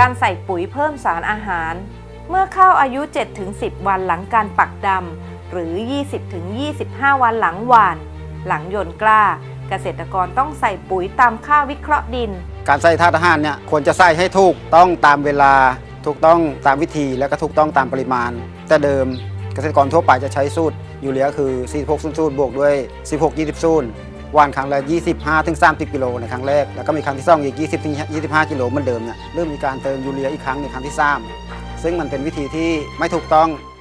การใส่ปุ๋ยเพิ่มสารอาหาร เมื่อข้าวอายุ 7-10 วันหลังการปักดำหรือ 20-25 วันหลังหว่าน หลังโยนกล้า เกษตรกรต้องใส่ปุ๋ยตามค่าวิเคราะห์ดิน การใส่ธาตุอาหารเนี่ยควรจะใส่ให้ถูกต้องตามเวลา ถูกต้องตามวิธีและก็ถูกต้องตามปริมาณ แต่เดิมเกษตรกรทั่วไปจะใช้สูตรยูเรียคือ46 0 0บวกด้วย 16 20 0 วันครั้งละ 25ถึง30 กิโลในครั้งแรก แล้วก็มีครั้งที่2อีก 20ถึง25 กิโลเหมือนเดิมเนี่ยเริ่มมีการเติมยูเรียอีกครั้งในครั้งที่ 3 ซึ่งมันเป็นวิธีที่ไม่ถูกต้อง